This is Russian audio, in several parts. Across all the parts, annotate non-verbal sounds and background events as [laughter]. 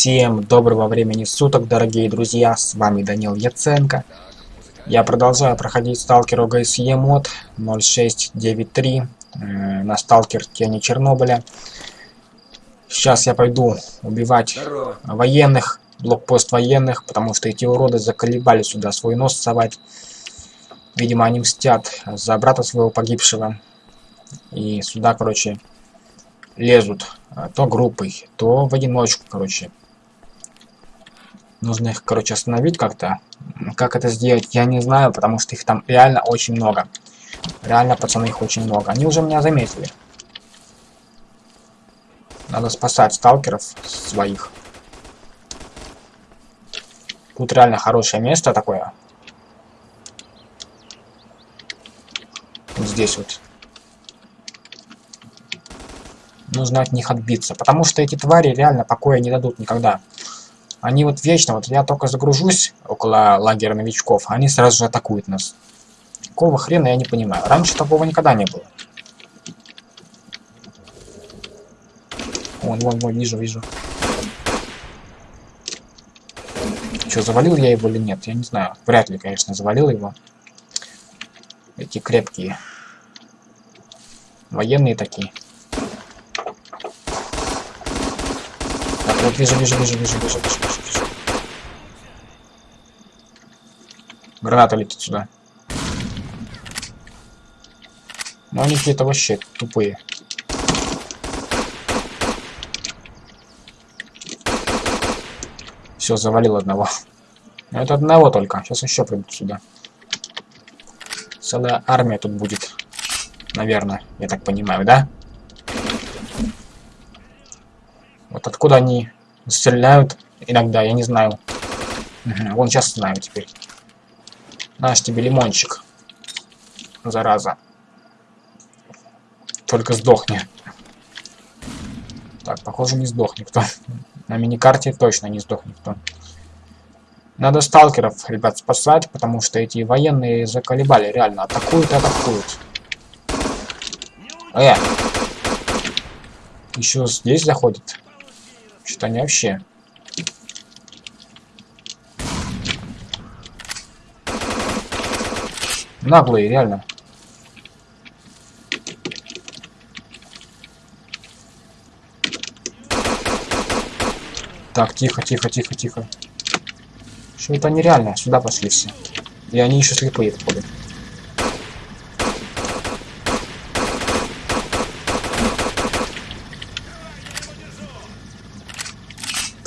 Всем доброго времени суток, дорогие друзья, с вами Данил Яценко. Я продолжаю проходить сталкер ОГСЕ мод 0693 э, на сталкер Тени Чернобыля. Сейчас я пойду убивать Здорово. военных, блокпост военных, потому что эти уроды заколебали сюда свой нос совать. Видимо, они мстят за брата своего погибшего. И сюда, короче, лезут. А, то группой, то в одиночку, короче. Нужно их, короче, остановить как-то. Как это сделать, я не знаю, потому что их там реально очень много. Реально, пацаны, их очень много. Они уже меня заметили. Надо спасать сталкеров своих. Тут реально хорошее место такое. Вот здесь вот. Нужно от них отбиться. Потому что эти твари реально покоя не дадут никогда. Они вот вечно, вот я только загружусь около лагеря новичков, они сразу же атакуют нас. Какого хрена я не понимаю. Раньше такого никогда не было. Вон, вон, вон, вижу, вижу. Что, завалил я его или нет? Я не знаю. Вряд ли, конечно, завалил его. Эти крепкие. Военные такие. Вот вижу, вижу, вижу, вижу, вижу, вижу, вижу, вижу. Граната летит сюда. Но они какие-то вообще тупые. Все, завалил одного. Но это одного только. Сейчас еще придут сюда. Целая армия тут будет. Наверное, я так понимаю, да? Вот откуда они стреляют иногда, я не знаю. Угу, вон сейчас знаю теперь. Наш тебе лимончик. Зараза. Только сдохни. Так, похоже, не сдох никто. На миникарте точно не сдох никто. Надо сталкеров, ребят, спасать, потому что эти военные заколебали, реально. Атакуют и атакуют. Э! Еще здесь заходит. Что-то они вообще... Наглые, реально. Так, тихо, тихо, тихо, тихо. Что это нереально? Сюда пошли все. И они еще слепые, походу.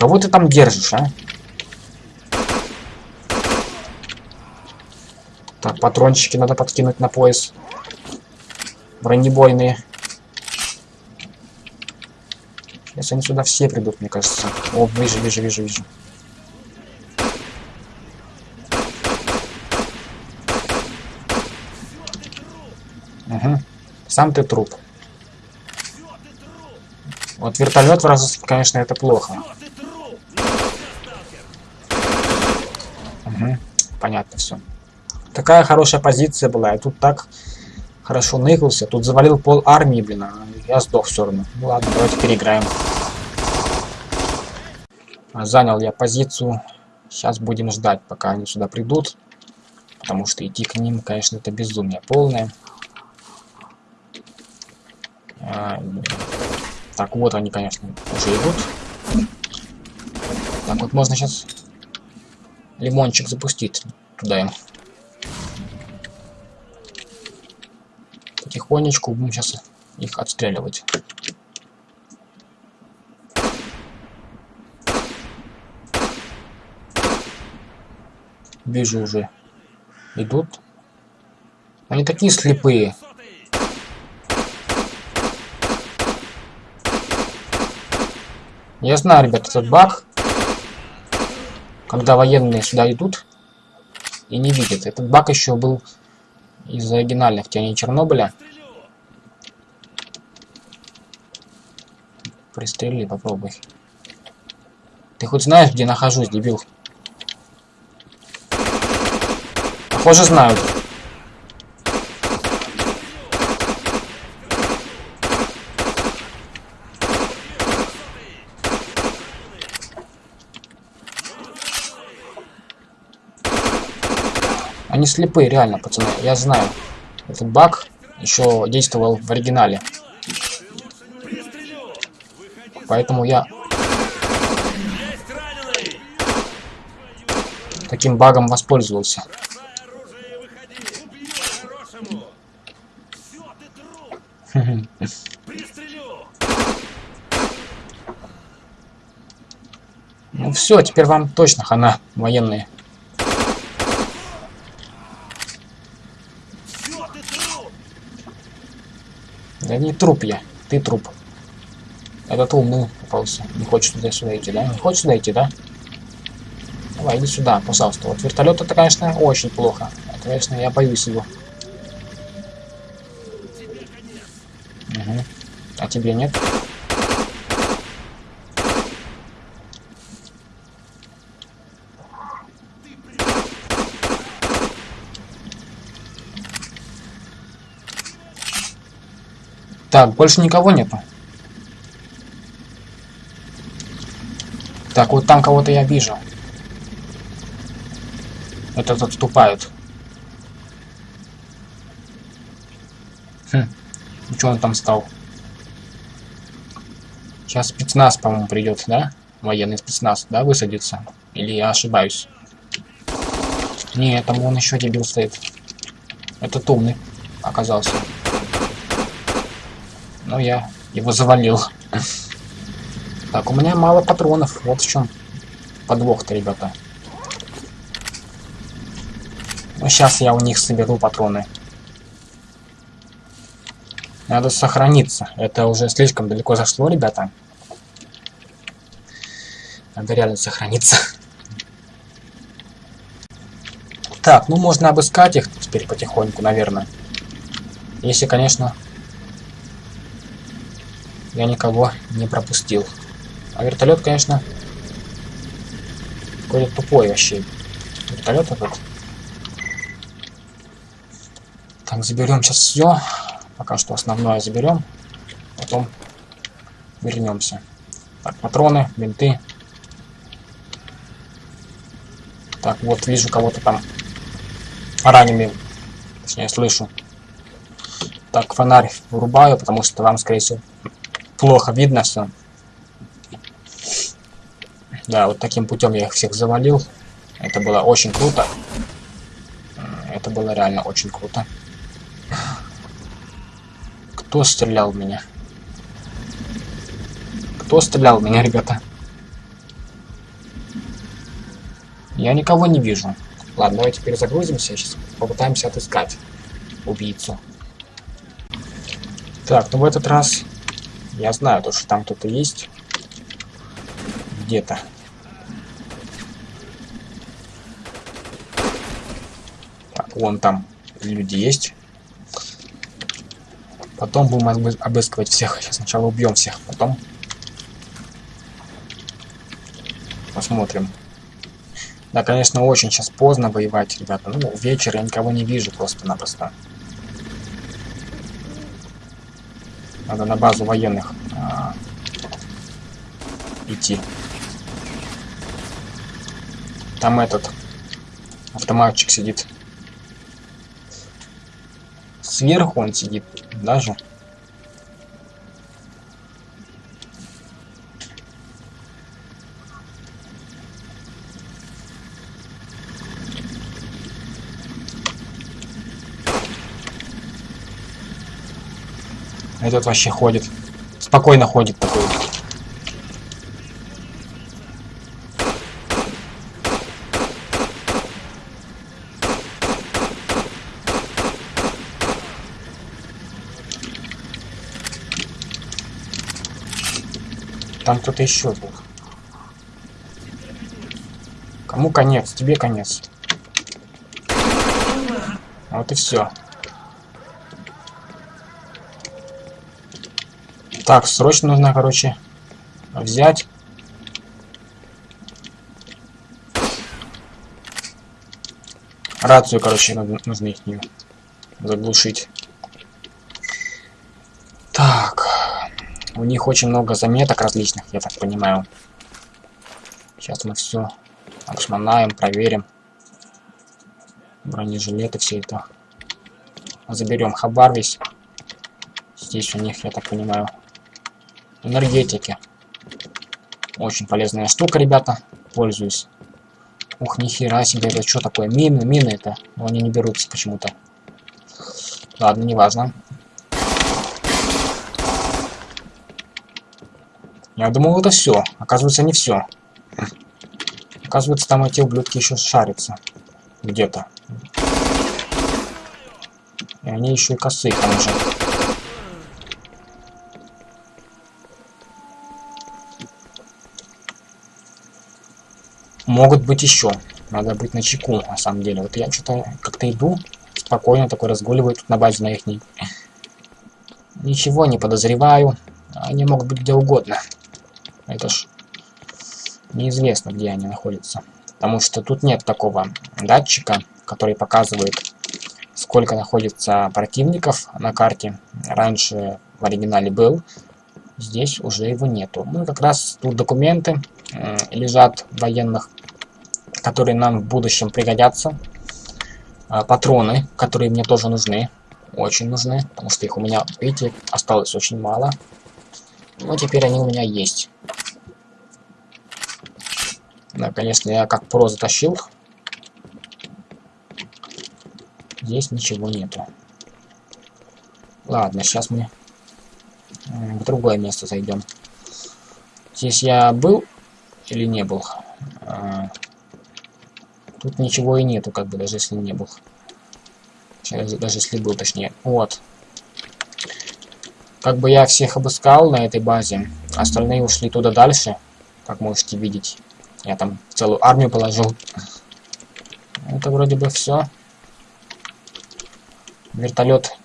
Кого ты там держишь, а? Так, патрончики надо подкинуть на пояс. Бронебойные. Сейчас они сюда все придут, мне кажется. О, вижу, вижу, вижу, вижу. Угу. Сам ты труп. Вот вертолет вражеский, конечно, это плохо. Понятно все. Такая хорошая позиция была, я тут так хорошо ныкался, тут завалил пол армии, блин, а я сдох все равно. Ну ладно, давайте переиграем. Занял я позицию, сейчас будем ждать, пока они сюда придут, потому что идти к ним, конечно, это безумие полное. А, так, вот они, конечно, уже идут. Так, вот можно сейчас лимончик запустить туда им. Потихонечку будем сейчас их отстреливать. Вижу уже. Идут. Они такие слепые. Я знаю, ребят, этот баг когда военные сюда идут и не видят. Этот баг еще был из оригинальных теней Чернобыля. Пристрели, попробуй. Ты хоть знаешь, где нахожусь, дебил? Похоже, знают. Они слепые, реально, пацаны. Я знаю. Этот баг еще действовал в оригинале. Поэтому я таким багом воспользовался. [laughs] Ну все, теперь вам точно хана, военные. Да не труп я, ты труп. Этот умный попался. Не хочет туда сюда идти, да? Не хочет сюда идти, да? Давай, иди сюда, пожалуйста. Вот вертолет это, конечно, очень плохо. Это, конечно, я боюсь его. Угу. А тебе нет? Так, больше никого нету. Так, вот там кого-то я вижу. Этот отступает. Хм. Что он там стал? Сейчас спецназ, по-моему, придет, да? Военный спецназ, да, высадится? Или я ошибаюсь? Не, там он еще дебил стоит. Этот умный оказался. Но я его завалил. Так, у меня мало патронов. Вот в чем подвох-то, ребята. Ну, сейчас я у них соберу патроны. Надо сохраниться. Это уже слишком далеко зашло, ребята. Надо реально сохраниться. Так, ну можно обыскать их теперь потихоньку, наверное. Если, конечно, я никого не пропустил. А вертолет, конечно, какой-то тупой вообще. Вертолет этот. Так, заберем сейчас все. Пока что основное заберем. Потом вернемся. Так, патроны, бинты. Так, вот вижу кого-то там ранеными. Точнее, слышу. Так, фонарь вырубаю, потому что вам, скорее всего, плохо видно все. Да, вот таким путем я их всех завалил. Это было очень круто. Это было реально очень круто. Кто стрелял в меня? Кто стрелял в меня, ребята? Я никого не вижу. Ладно, давайте перезагрузимся. Сейчас попытаемся отыскать убийцу. Так, ну в этот раз я знаю, то, что там кто-то есть. Где-то. Так, вон там люди есть. Потом будем обыскивать всех. Сейчас сначала убьем всех, потом посмотрим. Да, конечно, очень сейчас поздно воевать, ребята. Ну, вечер я никого не вижу просто-напросто. Надо на базу военных а, идти. Там этот автоматчик сидит. Сверху он сидит даже. Этот вообще ходит. Спокойно ходит такой. Там кто-то еще был. Кому конец? Тебе конец. Вот и все. Так, срочно нужно, короче, взять. Рацию, короче, нужно их заглушить. Так. У них очень много заметок различных, я так понимаю. Сейчас мы все обшмонаем, проверим. Бронежилеты, все это. Заберем хабар весь. Здесь у них, я так понимаю, энергетики. Очень полезная штука, ребята. Пользуюсь. Ух, нихера себе, это что такое? Мины, мины это. Но они не берутся почему-то. Ладно, неважно. Я думал, это все. Оказывается, не все. Оказывается, там эти ублюдки еще шарятся. Где-то. И они еще и косые, конечно. Могут быть еще. Надо быть на чеку, на самом деле. Вот я что-то как-то иду, спокойно такой разгуливаю тут на базе на их. Ничего не подозреваю. Они могут быть где угодно. Это ж неизвестно, где они находятся. Потому что тут нет такого датчика, который показывает, сколько находится противников на карте. Раньше в оригинале был, здесь уже его нету. Ну, как раз тут документы э, лежат военных, которые нам в будущем пригодятся. Э, патроны, которые мне тоже нужны, очень нужны, потому что их у меня, видите, осталось очень мало. Но теперь они у меня есть. Да, конечно, я как про затащил. Здесь ничего нету. Ладно, сейчас мы в другое место зайдем. Здесь я был или не был? Тут ничего и нету, как бы, даже если не был. Даже, если был, точнее. Вот. Как бы я всех обыскал на этой базе. Остальные ушли туда дальше, как можете видеть. Я там целую армию положил. Это вроде бы все. Вертолет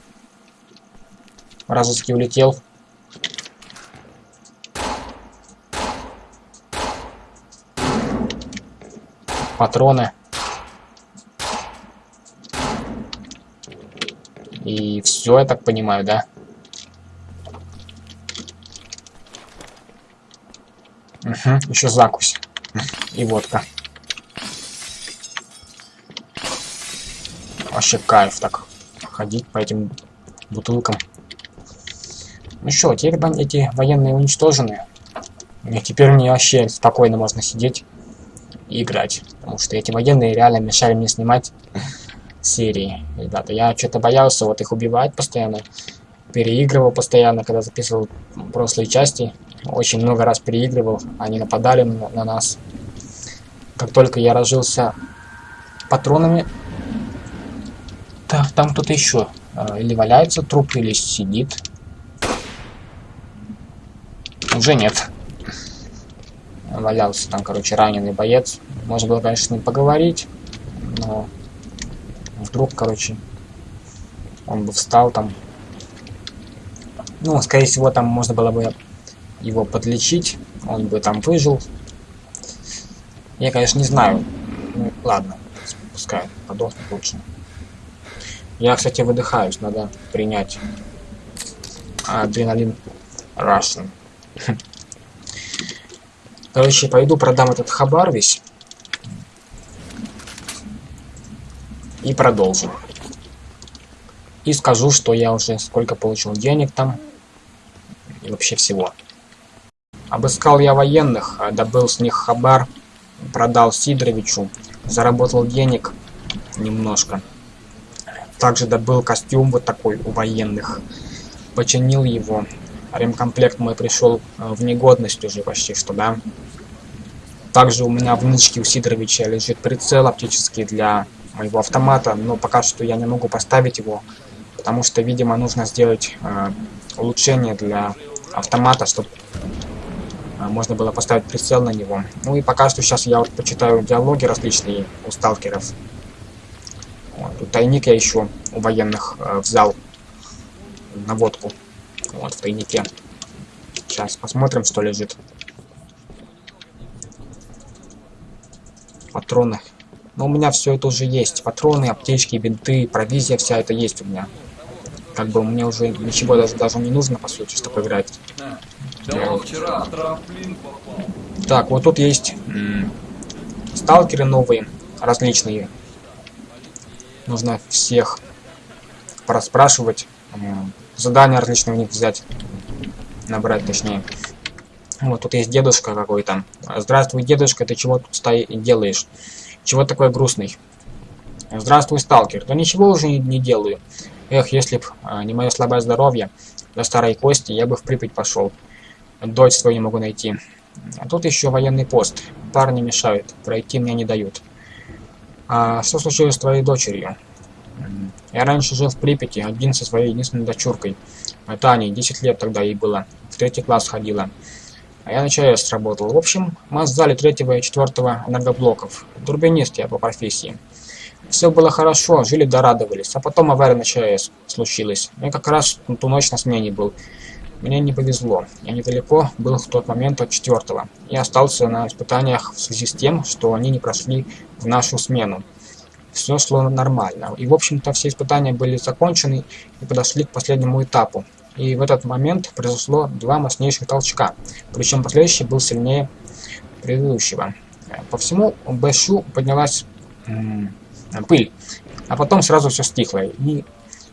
разыски улетел. Патроны. И все, я так понимаю, да? Угу, еще закусь и водка. Вообще кайф так ходить по этим бутылкам. Ну что, теперь эти военные уничтожены. И теперь мне вообще спокойно можно сидеть и играть. Потому что эти военные реально мешали мне снимать серии. Ребята, я что-то боялся вот их убивать постоянно. Переигрывал постоянно, когда записывал прошлые части. Очень много раз переигрывал. Они нападали на, на нас. Как только я разжился патронами... Так, там кто-то еще. А, или валяется труп, или сидит. Уже нет. Валялся там, короче, раненый боец. Можно было, конечно, с ним поговорить, но вдруг, короче, он бы встал там. Ну, скорее всего, там можно было бы его подлечить, он бы там выжил, я, конечно, не знаю. Ну, ладно, пускай подохнет лучше. Я, кстати, выдыхаюсь, надо принять адреналин Russian. [laughs] Короче, пойду продам этот хабар весь. И продолжим. И скажу, что я уже сколько получил денег там. И вообще всего. Обыскал я военных, добыл с них хабар продал Сидоровичу, заработал денег немножко. Также добыл костюм вот такой у военных, починил его. Ремкомплект мой пришел э, в негодность уже почти что, да. Также у меня в нычке у Сидоровича лежит прицел оптический для моего автомата, но пока что я не могу поставить его, потому что, видимо, нужно сделать э, улучшение для автомата, чтобы а, можно было поставить прицел на него. Ну и пока что сейчас я вот почитаю диалоги различные у сталкеров. Вот, тут тайник я еще у военных э, взял на водку. Вот, в тайнике. Сейчас посмотрим, что лежит. Патроны. Но у меня все это уже есть. Патроны, аптечки, бинты, провизия, вся это есть у меня. Как бы мне уже ничего даже, даже не нужно, по сути, чтобы играть. Так, вот тут есть сталкеры новые, различные. Нужно всех проспрашивать, задания различные у них взять, набрать точнее. Вот тут есть дедушка какой-то. Здравствуй, дедушка, ты чего тут стои делаешь? Чего такой грустный? Здравствуй, сталкер. Да ничего уже не, не делаю. Эх, если б а, не мое слабое здоровье, до старой кости, я бы в Припять пошел. Дочь свою не могу найти. А тут еще военный пост. Парни мешают, пройти мне не дают. А что случилось с твоей дочерью? Я раньше жил в Припяти, один со своей единственной дочуркой. Таней, 10 лет тогда ей было. В третий класс ходила. А я на ЧАЭС работал. В общем, мы сдали третьего и четвертого энергоблоков. Турбинист я по профессии. Все было хорошо, жили дорадовались. А потом авария на ЧАЭС случилась. Я как раз ту ночь на смене был. Мне не повезло. Я недалеко был в тот момент от четвертого. Я остался на испытаниях в связи с тем, что они не прошли в нашу смену. Все шло нормально. И, в общем-то, все испытания были закончены и подошли к последнему этапу. И в этот момент произошло два мощнейших толчка, причем последующий был сильнее предыдущего. По всему Бэшу поднялась пыль, а потом сразу все стихло. И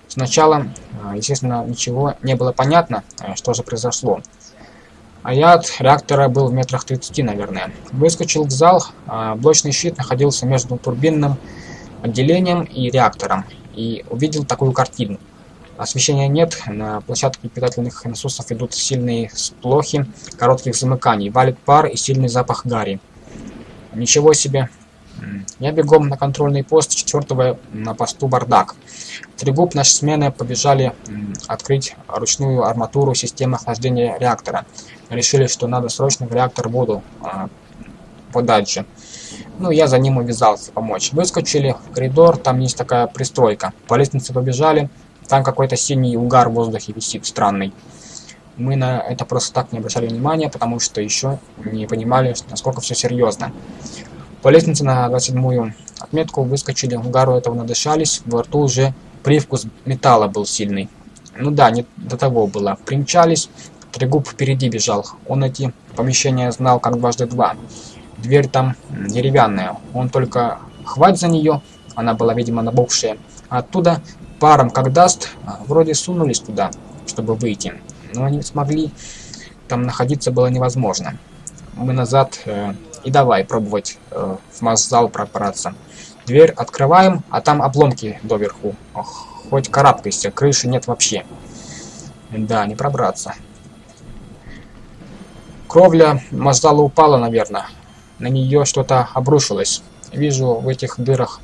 сначала, а, естественно, ничего не было понятно, а, что же произошло. А я от реактора был в метрах 30, наверное. Выскочил в зал, а блочный щит находился между турбинным отделением и реактором, и увидел такую картину. Освещения нет, на площадке питательных насосов идут сильные сплохи коротких замыканий, валит пар и сильный запах гари. Ничего себе. Я бегом на контрольный пост четвертого на посту бардак. Три губ нашей смены побежали открыть ручную арматуру системы охлаждения реактора. Решили, что надо срочно в реактор воду а, подать же. Ну, я за ним увязался помочь. Выскочили в коридор, там есть такая пристройка. По лестнице побежали, там какой-то синий угар в воздухе висит, странный. Мы на это просто так не обращали внимания, потому что еще не понимали, насколько все серьезно. По лестнице на 27-ю отметку выскочили, угару этого надышались, во рту уже привкус металла был сильный. Ну да, не до того было. Примчались, Трегуб впереди бежал. Он эти помещения знал как дважды два. Дверь там деревянная. Он только хвать за нее, она была, видимо, набухшая. Оттуда паром как даст, а, вроде сунулись туда, чтобы выйти, но они смогли, там находиться было невозможно. Мы назад э, и давай пробовать э, в масс-зал пробраться. Дверь открываем, а там обломки доверху. Ох, хоть карабкайся, крыши нет вообще. Да, не пробраться. Кровля масс-зала упала, наверное. На нее что-то обрушилось. Вижу в этих дырах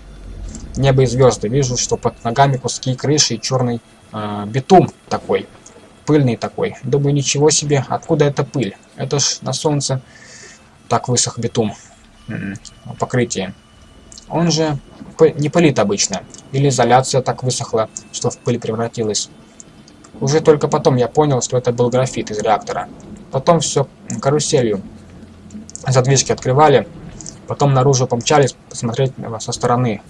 небо и звезды. Вижу, что под ногами куски крыши и черный э, битум такой, пыльный такой. Думаю, ничего себе, откуда эта пыль? Это ж на солнце так высох битум, покрытие. Он же не пылит обычно, или изоляция так высохла, что в пыль превратилась. Уже только потом я понял, что это был графит из реактора. Потом все каруселью. Задвижки открывали, потом наружу помчались посмотреть со стороны,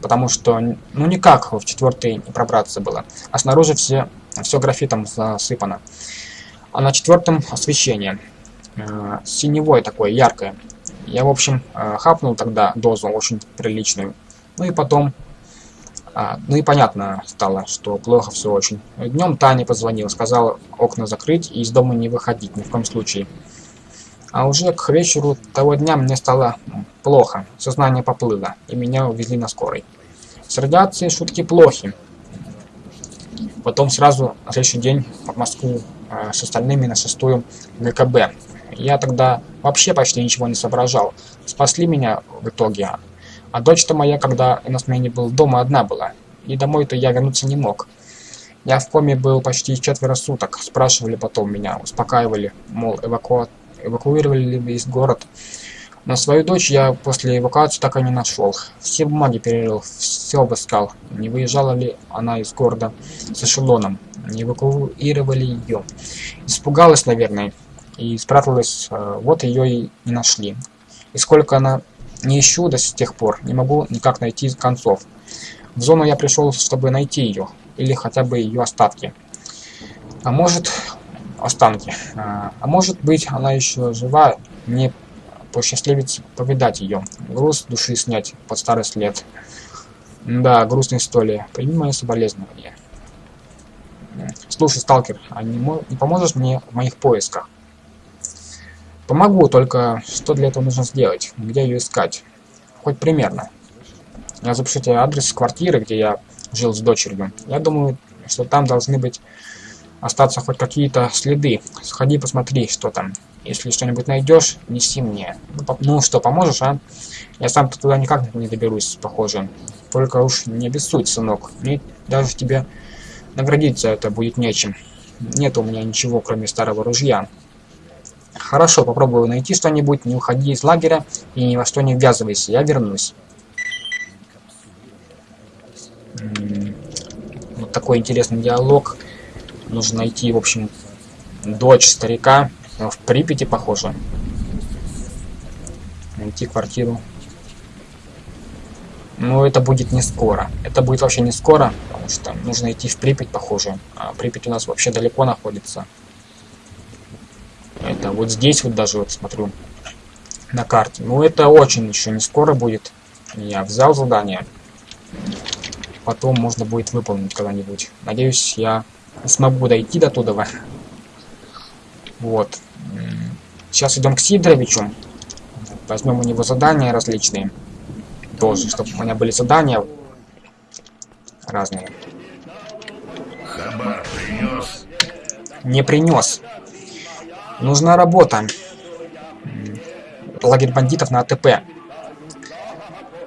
потому что, ну никак в четвертый не пробраться было. А снаружи все, все графитом засыпано. А на четвертом освещение. Э, синевое такое, яркое. Я, в общем, э, хапнул тогда дозу очень приличную. Ну и потом... А, ну и понятно стало, что плохо все очень. Днем Таня позвонила, сказала окна закрыть и из дома не выходить ни в коем случае. А уже к вечеру того дня мне стало плохо, сознание поплыло, и меня увезли на скорой. С радиацией шутки плохи. Потом сразу на следующий день в Москву э, с остальными на шестую ГКБ. Я тогда вообще почти ничего не соображал. Спасли меня в итоге. А дочь-то моя, когда на смене был дома, одна была. И домой-то я вернуться не мог. Я в коме был почти четверо суток. Спрашивали потом меня, успокаивали, мол, эваку эвакуировали весь город. Но свою дочь я после эвакуации так и не нашел. Все бумаги перерыл, все обыскал. Не выезжала ли она из города с эшелоном. Не эвакуировали ее. Испугалась, наверное, и спряталась. Э, вот ее и не нашли. И сколько она не ищу до сих пор, не могу никак найти концов. В зону я пришел, чтобы найти ее, или хотя бы ее остатки. А может, останки. А, а может быть, она еще жива, мне посчастливится повидать ее, груз души снять под старость лет. Да, грустная история. Прими мои соболезнования. Слушай, сталкер, а не, не поможешь мне в моих поисках? Помогу, только что для этого нужно сделать? Где ее искать? Хоть примерно. Я запишу тебе адрес квартиры, где я жил с дочерью. Я думаю, что там должны быть остаться хоть какие-то следы. Сходи, посмотри, что там. Если что-нибудь найдешь, неси мне. Ну, по ну что, поможешь, а? Я сам туда никак не доберусь, похоже. Только уж не обессудь, сынок. Мне даже тебе наградить за это будет нечем. Нет у меня ничего, кроме старого ружья. Хорошо, попробую найти что-нибудь, не уходи из лагеря и ни во что не ввязывайся, я вернусь. Вот такой интересный диалог. Нужно найти, в общем, дочь старика. В Припяти, похоже. Найти квартиру. Но это будет не скоро. Это будет вообще не скоро, потому что нужно идти в Припять, похоже. А Припять у нас вообще далеко находится. Это вот здесь вот даже вот смотрю на карте. Ну это очень еще не скоро будет. Я взял задание. Потом можно будет выполнить когда-нибудь. Надеюсь, я смогу дойти до туда. Вот. Сейчас идем к Сидоровичу. Возьмем у него задания различные. Тоже, чтобы у меня были задания разные. Хабар принес? Не принес. Нужна работа. Лагерь бандитов на АТП.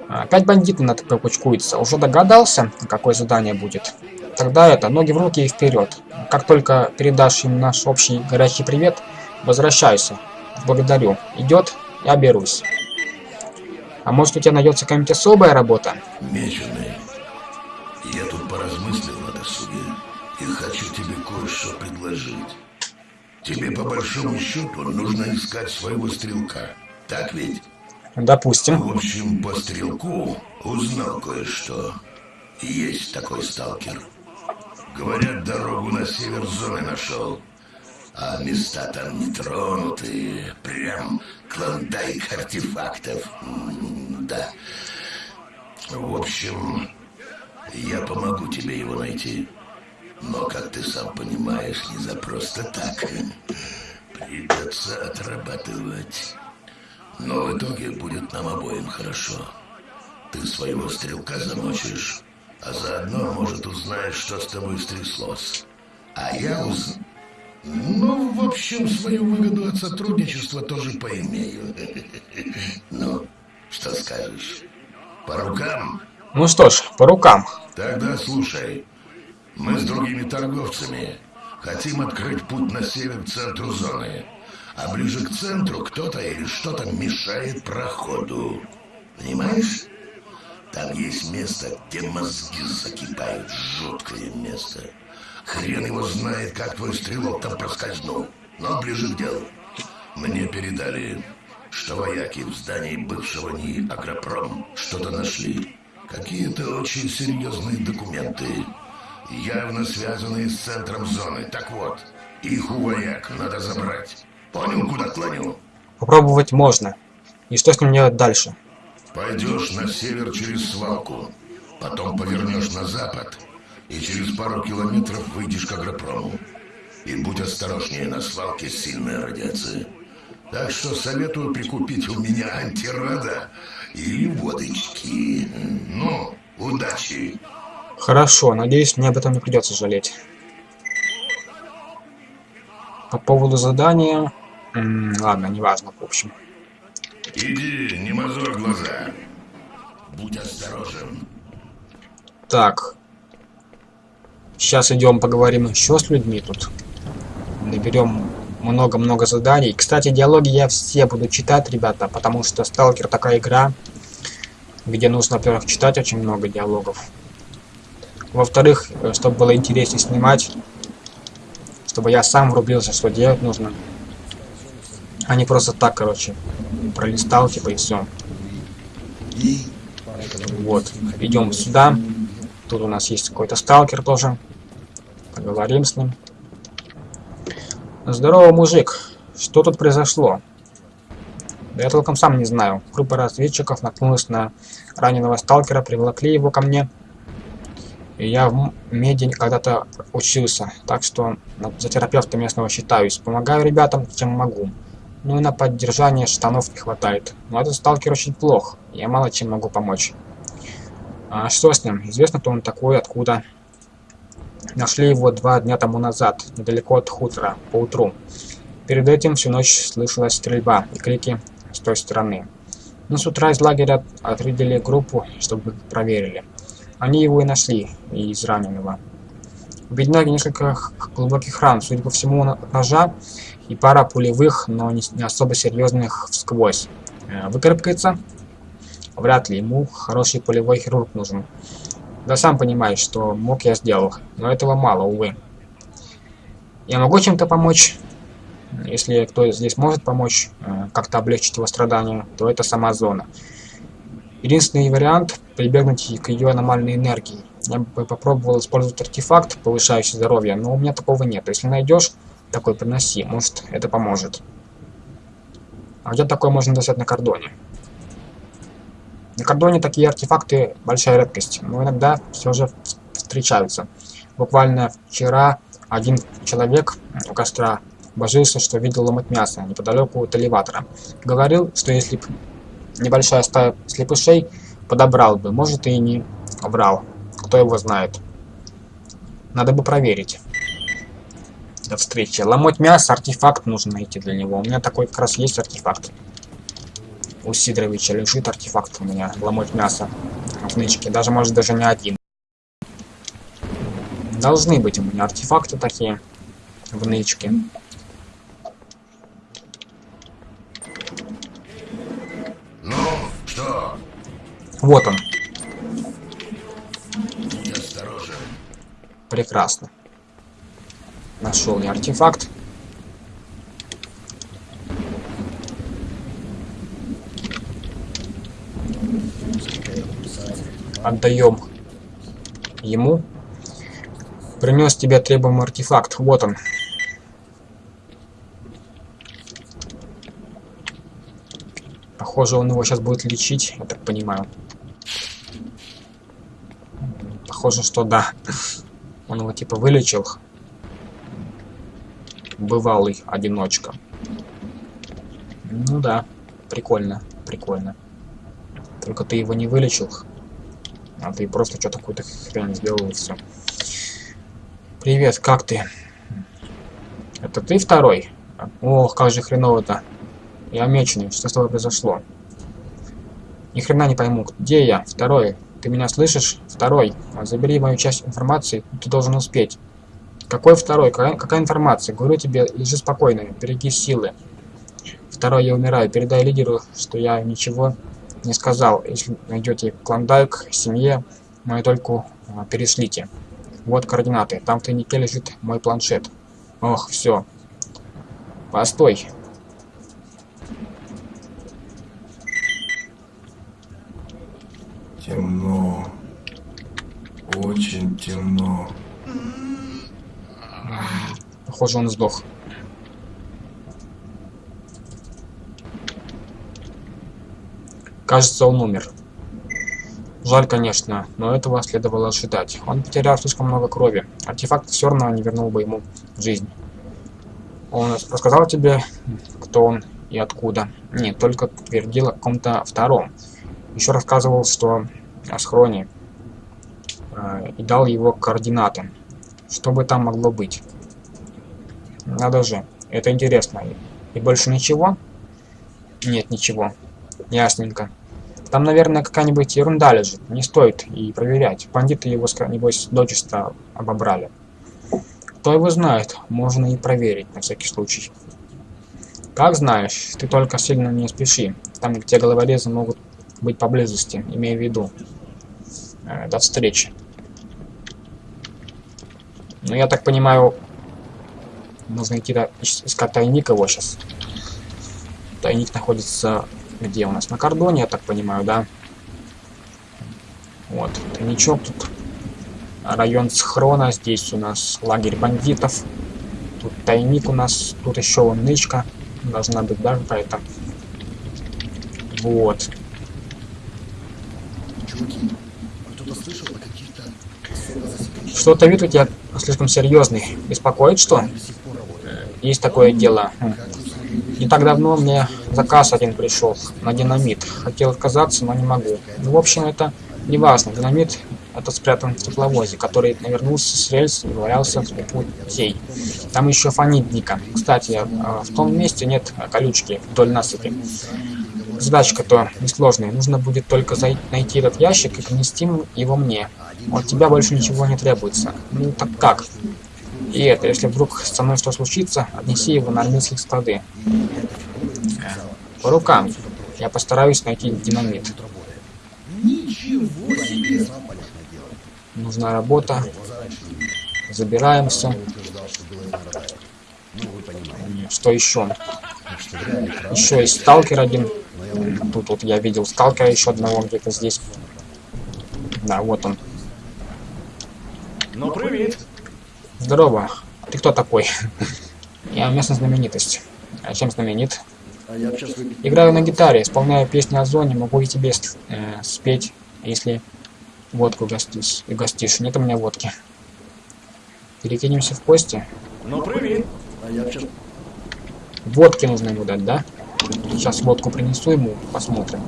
Опять бандиты на АТП кучкуются. Уже догадался, какое задание будет? Тогда это, ноги в руки и вперед. Как только передашь им наш общий горячий привет, возвращайся. Благодарю. Идет, я берусь. А может у тебя найдется какая-нибудь особая работа? Меченый, я тут поразмыслил на досуге и хочу тебе кое-что предложить. Тебе по большому счету нужно искать своего стрелка. Так ведь? Допустим. В общем, по стрелку узнал кое-что. Есть такой сталкер. Говорят, дорогу на север зоны нашел. А места там не тронутые. Прям клондайк артефактов. да. В общем, я помогу тебе его найти. Но, как ты сам понимаешь, не за просто так. Придется отрабатывать. Но в итоге будет нам обоим хорошо. Ты своего стрелка замочишь, а заодно, может, узнаешь, что с тобой стряслось. А я уз... Ну, в общем, свою выгоду от сотрудничества тоже поимею. [laughs] Ну, что скажешь? По рукам? Ну что ж, по рукам. Тогда слушай. Мы с другими торговцами хотим открыть путь на север к центру зоны. А ближе к центру кто-то или что-то мешает проходу. Понимаешь? Там есть место, где мозги закипают. Жуткое место. Хрен его знает, как твой стрелок там проскользнул. Но ближе к делу. Мне передали, что вояки в здании бывшего НИИ Агропром что-то нашли. Какие-то очень серьезные документы, явно связанные с центром зоны. Так вот, их у вояк надо забрать. Понял, куда клоню? Попробовать можно. И что с ним делать дальше? Пойдешь на север через свалку, потом повернешь на запад, и через пару километров выйдешь к агропрому. И будь осторожнее, на свалке сильная радиация. Так что советую прикупить у меня антирада или водочки. Ну, удачи! Хорошо, надеюсь, мне об этом не придется жалеть. По поводу задания... М -м, ладно, неважно, в общем. Иди, не мозоль глаза. Будь осторожен. Так. Сейчас идем поговорим еще с людьми тут. Наберем много-много заданий. Кстати, диалоги я все буду читать, ребята, потому что Сталкер такая игра, где нужно, во-первых, читать очень много диалогов. Во-вторых, э, чтобы было интереснее снимать, чтобы я сам врубился, что делать нужно. А не просто так, короче, пролистал, типа, и все. Вот, идем сюда. Тут у нас есть какой-то сталкер тоже. Поговорим с ним. Здорово, мужик. Что тут произошло? Да я толком сам не знаю. Группа разведчиков наткнулась на раненого сталкера, привлекли его ко мне. И я в меди когда-то учился, так что за терапевта местного считаюсь. Помогаю ребятам, чем могу. Ну и на поддержание штанов не хватает. Но этот сталкер очень плох, я мало чем могу помочь. А что с ним? Известно, кто он такой, откуда. Нашли его два дня тому назад, недалеко от хутора, поутру. Перед этим всю ночь слышалась стрельба и крики с той стороны. Но с утра из лагеря отрядили группу, чтобы проверили. Они его и нашли, и израненного. У бедняги несколько глубоких ран, судя по всему, ножа и пара пулевых, но не, не особо серьезных всквозь. Э, выкарабкается? Вряд ли, ему хороший полевой хирург нужен. Да сам понимаешь, что мог я сделал, но этого мало, увы. Я могу чем-то помочь? Если кто здесь может помочь, э, как-то облегчить его страдания, то это сама зона. Единственный вариант – прибегнуть к ее аномальной энергии. Я бы попробовал использовать артефакт, повышающий здоровье, но у меня такого нет. Если найдешь, такой приноси, может это поможет. А где такое можно достать на кордоне? На кордоне такие артефакты большая редкость, но иногда все же встречаются. Буквально вчера один человек у костра божился, что видел ломать мясо неподалеку от элеватора. Говорил, что если бы небольшая стая слепышей подобрал бы, может и не врал. Кто его знает. Надо бы проверить. До встречи. Ломоть мясо, артефакт нужно найти для него. У меня такой как раз есть артефакт. У Сидоровича лежит артефакт у меня. Ломоть мясо в нычке. Даже, может, даже не один. Должны быть у меня артефакты такие в нычке. Ну, что? Вот он. Прекрасно. Нашел я артефакт. Отдаем ему. Принес тебе требуемый артефакт. Вот он. Похоже, он его сейчас будет лечить, я так понимаю. Похоже, что да. Он его типа вылечил бывалый одиночка. Ну да, прикольно, прикольно. Только ты его не вылечил, а ты просто что-то какую-то хрень сделал и все. Привет, как ты? Это ты второй? Ох, как же хреново-то. Я меченый, что с тобой произошло? Ни хрена не пойму, где я? Второй. Ты меня слышишь? Второй. Забери мою часть информации, ты должен успеть. Какой второй? Какая, какая информация? Говорю тебе, лежи спокойно, береги силы. Второй, я умираю. Передай лидеру, что я ничего не сказал. Если найдете клондайк, семье, мою только а, перешлите. Вот координаты. Там в тайнике лежит мой планшет. Ох, все. Постой. Темно. Очень темно. Похоже, он сдох. Кажется, он умер. Жаль, конечно, но этого следовало ожидать. Он потерял слишком много крови. Артефакт все равно не вернул бы ему жизнь. Он рассказал тебе, кто он и откуда. Нет, только твердил о каком-то втором. Еще рассказывал, что о схроне. Э, и дал его координаты. Что бы там могло быть? Надо же. Это интересно. И больше ничего? Нет, ничего. Ясненько. Там, наверное, какая-нибудь ерунда лежит. Не стоит и проверять. Бандиты его, небось, дочисто обобрали. Кто его знает, можно и проверить, на всякий случай. Как знаешь, ты только сильно не спеши. Там, где головорезы могут быть поблизости, имею в виду. Э, до встречи. Ну, я так понимаю, нужно идти искать тайник его сейчас. Тайник находится где у нас? На кордоне, я так понимаю, да? Вот, тайничок тут. Район схрона. Здесь у нас лагерь бандитов. Тут тайник у нас. Тут еще вон нычка. Должна быть, да, какая-то. Вот. Чуваки, кто-то слышал о каких-то особо засекреченных Что-то вид у тебя слишком серьезный. Беспокоит что? до сих пор работает? Есть такое дело. Не так давно мне заказ один пришел на динамит. Хотел отказаться, но не могу. Ну, в общем, это не важно. Динамит это спрятан в тепловозе, который навернулся с рельс и валялся в путей. Там еще фонит дико. Кстати, а, в том месте нет колючки вдоль насыпи. Задачка-то несложная. Нужно будет только найти этот ящик и принести его мне. От тебя больше ничего не требуется. Ну так как? И это, если вдруг со мной что случится, отнеси его на армейские склады. По рукам. Я постараюсь найти динамит. Нужна работа. Забираемся. Что еще? Еще есть сталкер один. Тут вот я видел сталкера еще одного где-то здесь. Да, вот он. Ну, привіт. Здорово. Ты кто такой? [laughs] Я местная знаменитость. А чем знаменит? А я Играю на гитаре, исполняю песни о зоне, могу и тебе э, спеть, если водку гостишь. И гостишь. Нет у меня водки. Перекинемся в кости. Ну, привіт. А я сейчас... Водки нужно ему дать, да? Сейчас водку принесу ему, посмотрим.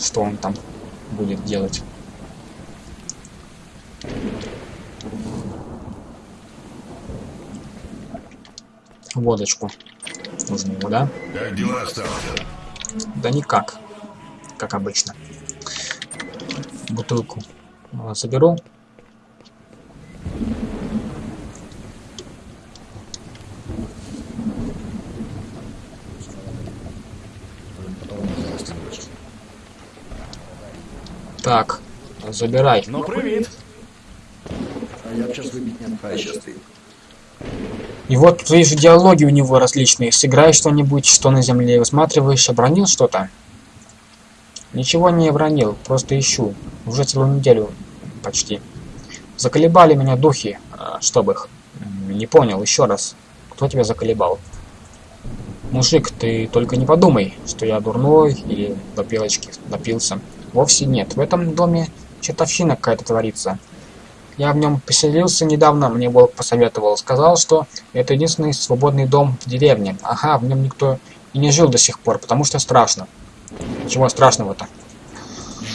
Что он там будет делать. Водочку. Нужно ему, да? Как дела? Да никак. Как обычно. Бутылку э, заберу. Потом зарастянешь. Так, забирай. Ну, привіт. А я б сейчас выпить не отправил. сейчас ты. И вот тут вижу диалоги у него различные. Сыграй что-нибудь, что на земле высматриваешь, обронил что-то? Ничего не обронил, просто ищу. Уже целую неделю почти. Заколебали меня духи, а, чтоб их. Не понял, еще раз. Кто тебя заколебал? Мужик, ты только не подумай, что я дурной или до пелочки напился. Вовсе нет. В этом доме чертовщина какая-то творится. Я в нем поселился недавно, мне Волк посоветовал. Сказал, что это единственный свободный дом в деревне. Ага, в нем никто и не жил до сих пор, потому что страшно. Чего страшного-то?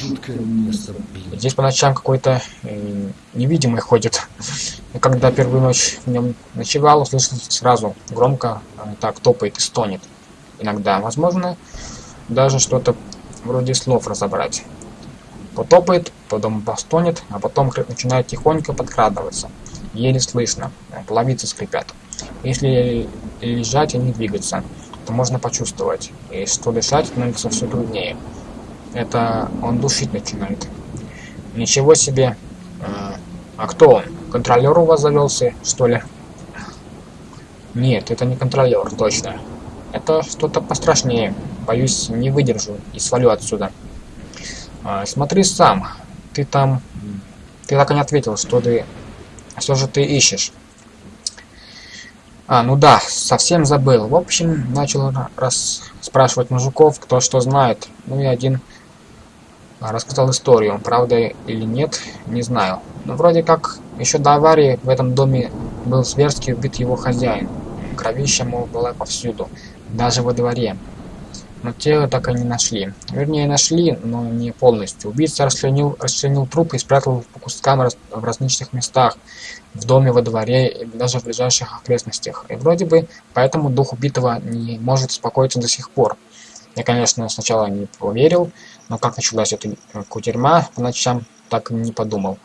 Жуткое место, блин. Здесь по ночам какой-то э, невидимый ходит. И когда первую ночь в нем ночевал, услышал сразу громко э, так топает и стонет. Иногда, возможно, даже что-то вроде слов разобрать. Потопает, потом постонет, а потом начинает тихонько подкрадываться. Еле слышно, половицы скрипят. Если лежать и не двигаться, то можно почувствовать. И что дышать становится все труднее. Это он душить начинает. Ничего себе. А, а кто он? Контролер у вас завелся, что ли? Нет, это не контролер, точно. Это что-то пострашнее. Боюсь, не выдержу и свалю отсюда. А, смотри сам. Ты там... Ты так и не ответил, что ты... Что же ты ищешь? А, ну да, совсем забыл. В общем, начал ра- раз спрашивать мужиков, кто что знает. Ну и один рассказал историю. Правда или нет, не знаю. Но вроде как еще до аварии в этом доме был зверски убит его хозяин. Кровища, мол, была повсюду, даже во дворе. Но тело так и не нашли. Вернее, нашли, но не полностью. Убийца расчленил, расчленил труп и спрятал по кускам раз- в различных местах. В доме, во дворе и даже в ближайших окрестностях. И вроде бы поэтому дух убитого не может успокоиться до сих пор. Я, конечно, сначала не поверил, но как началась эта э, кутерьма по ночам, так и не подумал.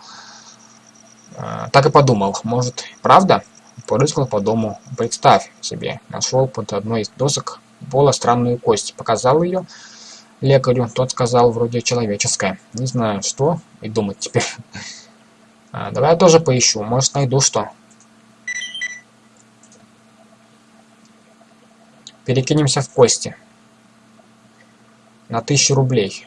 А, Так и подумал, может, правда? Порыскал по дому. Представь себе, нашел под одной из досок пола странную кость. Показал ее лекарю, тот сказал, вроде человеческая. Не знаю, что и думать теперь. [laughs] А, давай я тоже поищу, может, найду что. Перекинемся в кости. На тысячу рублей.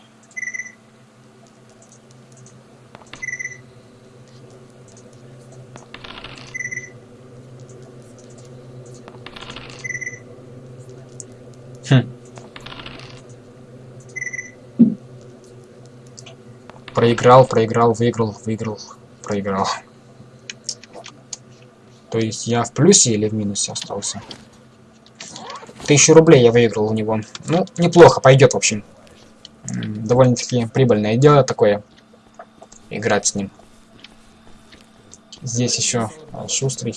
Проиграл, проиграл, выиграл, выиграл, проиграл. То есть я в плюсе или в минусе остался? Тысячу рублей я выиграл у него. Ну, неплохо, пойдет, в общем. Довольно-таки прибыльное дело такое. Играть с ним. Здесь еще а, шустрый.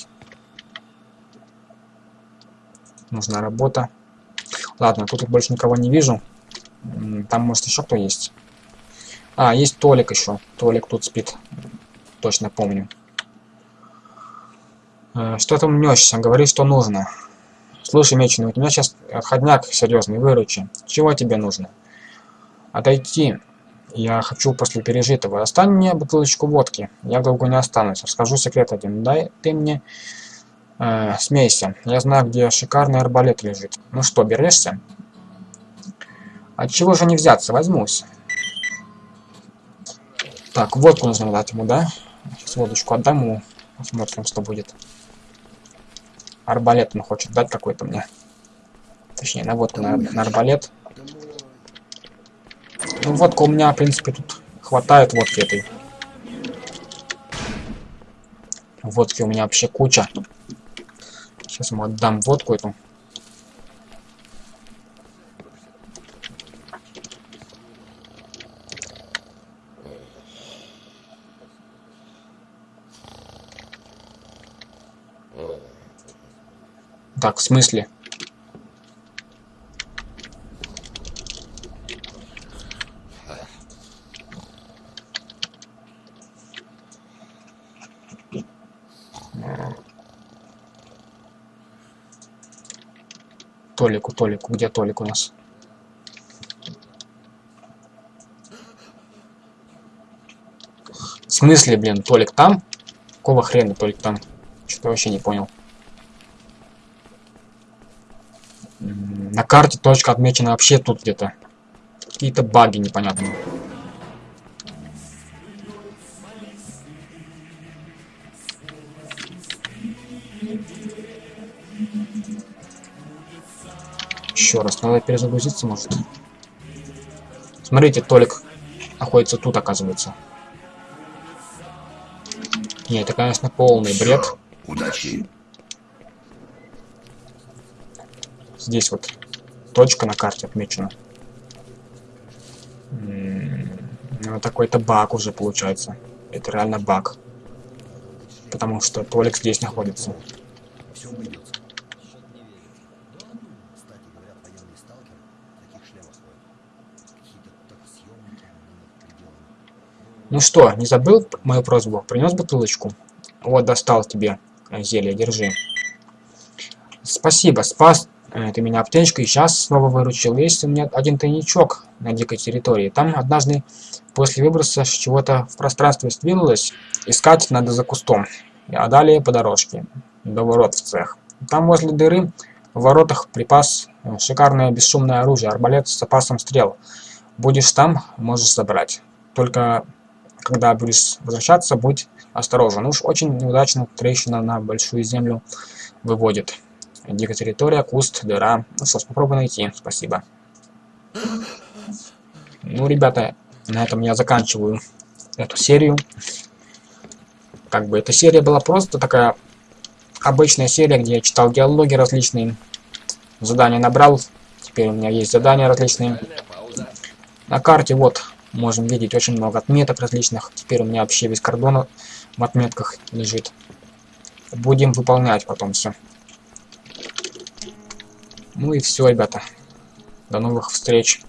Нужна работа. Ладно, тут больше никого не вижу. Там, может, еще кто есть. А, есть Толик еще. Толик тут спит. Точно помню. Э, что ты мнешься? Говори, что нужно. Слушай, Меченый, у меня сейчас отходняк серьезный, выручи. Чего тебе нужно? Отойти. Я хочу после пережитого. Остань мне бутылочку водки. Я долго не останусь. Расскажу секрет один. Дай ты мне... Э, смейся. Я знаю, где шикарный арбалет лежит. Ну что, берешься? От чего же не взяться? Возьмусь. Так, водку нужно дать ему, да? Сейчас водочку отдам ему. Посмотрим, что будет. Арбалет он хочет дать какой-то мне. Точнее, на водку, на, на арбалет. Ну, водка у меня, в принципе, тут хватает водки этой. Водки у меня вообще куча. Сейчас ему отдам водку эту. Так, в смысле? Толику, Толику, где Толик у нас? В смысле, блин, Толик там? Какого хрена Толик там? Что-то вообще не понял. На карте точка отмечена вообще тут где-то. Какие-то баги непонятные. Еще раз, надо перезагрузиться, может. Смотрите, Толик находится тут, оказывается. Не, это, конечно, полный бред. Удачи. Здесь вот точка на карте отмечена. Ну, такой-то баг уже получается. Это реально баг. Потому что Толик здесь находится. Ну что, не забыл мою просьбу? Принес бутылочку? Вот, достал тебе э, зелье, держи. Спасибо, спас ты меня аптечкой, сейчас снова выручил. Есть у меня один тайничок на дикой территории. Там однажды после выброса чего-то в пространстве сдвинулось. Искать надо за кустом. А далее по дорожке. До ворот в цех. Там возле дыры в воротах припас э, шикарное бесшумное оружие, арбалет с запасом стрел. Будешь там, можешь забрать. Только когда будешь возвращаться, будь осторожен. Уж очень неудачно трещина на большую землю выводит. Дикая территория, куст, дыра. Ж, попробуй найти. Спасибо. Ну, ребята, на этом я заканчиваю эту серию. Как бы эта серия была просто такая обычная серия, где я читал диалоги различные. Задания набрал. Теперь у меня есть задания различные. На карте вот можем видеть очень много отметок различных. Теперь у меня вообще весь кордон в отметках лежит. Будем выполнять потом все. Ну и все, ребята. До новых встреч.